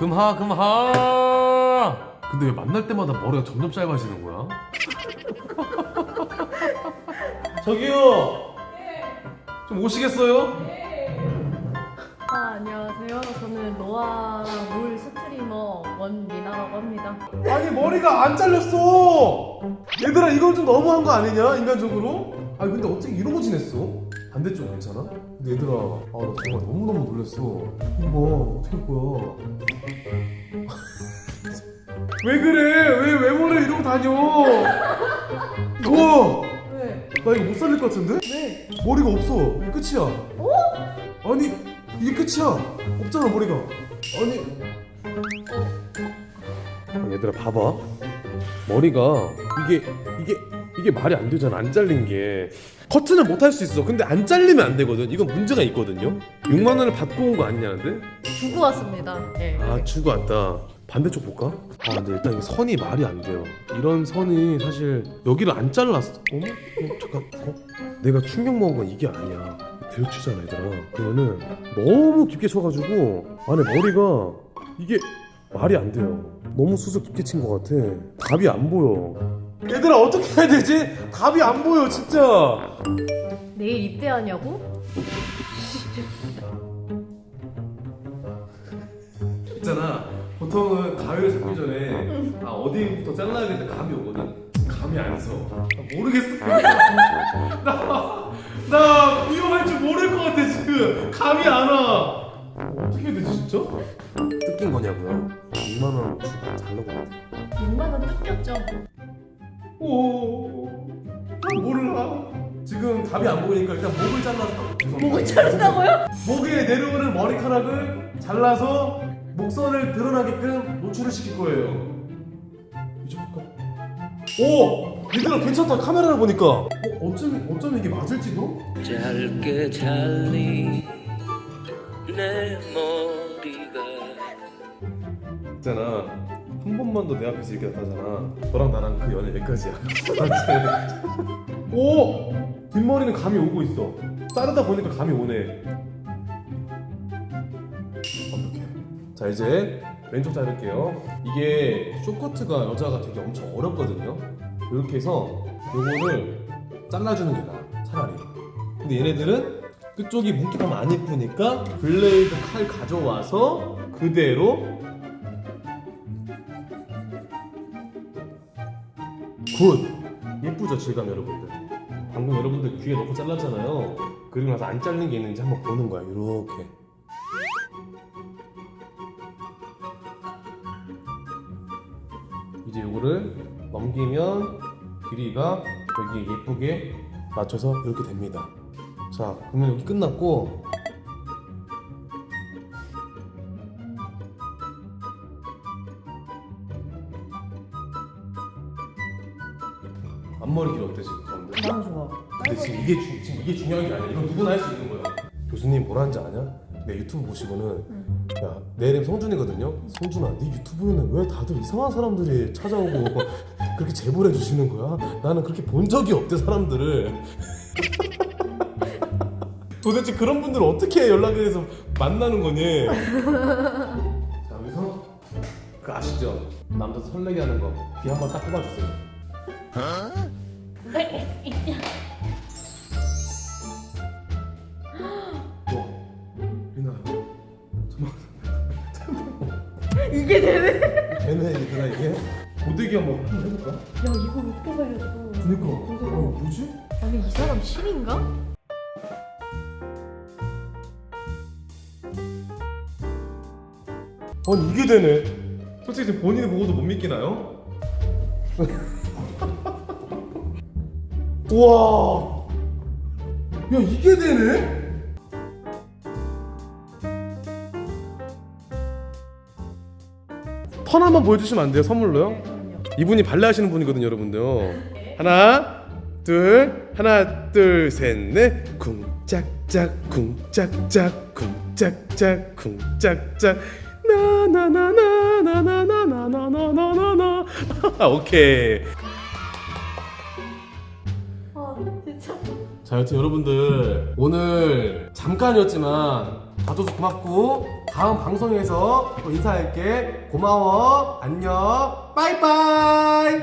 금하 금하 근데 왜 만날 때마다 머리가 점점 짧아지는 거야? 저기요 좀 오시겠어요? 아, 안녕하세요. 저는 노아랑 롤 스트리머 원미나라고 합니다. 아니 머리가 안 잘렸어 얘들아 이건 좀 너무한 거 아니냐 인간적으로? 아니 근데 어떻게 이러고 지냈어? 반대쪽 괜찮아? 근데 얘들아 아나 정말 너무너무 놀랐어. 이거 어떻게 할 거야? 왜 그래? 왜 외모를 이러고 다녀. 우와 왜? 나 이거 못 살릴 것 같은데? 왜? 머리가 없어. 이게 끝이야. 아니 이게 끝이야. 없잖아 머리가. 아니. 얘들아 봐봐. 머리가 이게 이게 이게 말이 안 되잖아 안 잘린 게 커트는 못할 수 있어. 근데 안 잘리면 안 되거든. 이건 문제가 있거든요. 6만 원을 받고 온 거 아니냐는데? 주고 왔습니다. 예. 아 주고 왔다. 반대쪽 볼까? 아 근데 일단 이 선이 말이 안 돼요. 이런 선이 사실 여기를 안 잘랐어. 어머? 어, 잠깐 어? 내가 충격 먹은 건 이게 아니야. 들추잖아 얘들아. 그러면은 너무 깊게 쳐가지고 안에 머리가 이게 말이 안 돼요. 너무 수술 깊게 친 것 같아. 답이 안 보여 얘들아 어떻게 해야 되지? 답이 안 보여 진짜 내일 입대하냐고? 있잖아 보통은 가위를 잡기 전에 아 어디부터 잘라야겠다 감이 오거든 감이 안서 모르겠어 나, 나 미용할 줄 모를 것 같아 지금 감이 안와 어떻게 해야 되지 진짜? 뜯긴 거냐고요? 2만원 주고 잘라고 6만 원 뜯겼죠? 오 몰라 지금 답이 안 보이니까 일단 목을 잘라서 목을 자른다고요? 목에 내려오는 머리카락을 잘라서 목선을 드러나게끔 노출을 시킬 거예요. 이제 볼까? 오! 얘들아 괜찮다 카메라를 보니까 어, 어쩜, 어쩜 이게 맞을지도? 짧게 잘린 내 머리가 있잖아 한 번만 더 내 앞에서 이렇게 나타나잖아. 너랑 나랑 그 연애 여기까지야? 오! 뒷머리는 감이 오고 있어. 자르다 보니까 감이 오네. 완벽해. 자 이제 왼쪽 자를게요. 이게 쇼커트가 여자가 되게 엄청 어렵거든요. 이렇게 해서 요거를 잘라주는 게 나아 차라리. 근데 얘네들은 끝쪽이 뭉툭하면 안 예쁘니까 blade 칼 가져와서 그대로 good! 예쁘죠 질감 여러분들. 방금 여러분들 귀에 넣고 잘랐잖아요. 그리고 나서 안 잘린 게 있는지 한번 보는 거야 이렇게. 이제 이거를 넘기면 길이가 여기 예쁘게 맞춰서 이렇게 됩니다. 자 그러면 여기 끝났고 앞머리 길 어때 지금 가운데? 너무 좋아. 근데 지금 이게 주, 지금 이게 중요한 게 아니야. 이건 누구나 할 수 있는 거야. 교수님 뭐라는지 아냐? 내 유튜브 보시고는 야, 내 이름 성준이거든요. 성준아, 네 유튜브에는 왜 다들 이상한 사람들이 찾아오고 그렇게 제보를 해주시는 거야? 나는 그렇게 본 적이 없대 사람들을. 도대체 그런 분들 어떻게 연락을 해서 만나는 거니? 자 여기서 그 아시죠? 남자 설레게 하는 거. 귀 한번 딱 뽑아주세요. 이게 되네? 되네 얘들아 이게? 고데기 한번 해볼까? 야, 이거 왜 뽑아야겠어. 그니까, 어, 뭐지? 아니, 이 사람 신인가? 아니 이게 되네. 솔직히 본인이 보고도 못 믿기나요? 우와, 야 이게 되네? 턴 한번 보여주시면 안 돼요 선물로요? 이분이 발레 하시는 분이거든요, 여러분들. 하나, 둘, 하나, 둘, 셋, 넷. 쿵짝짝, 쿵짝짝, 쿵짝짝, 쿵짝짝. 나나나나나나나나나나나나. 오케이. 자 여튼 여러분들 오늘 잠깐이었지만 봐줘서 고맙고 다음 방송에서 또 인사할게. 고마워. 안녕. 빠이빠이!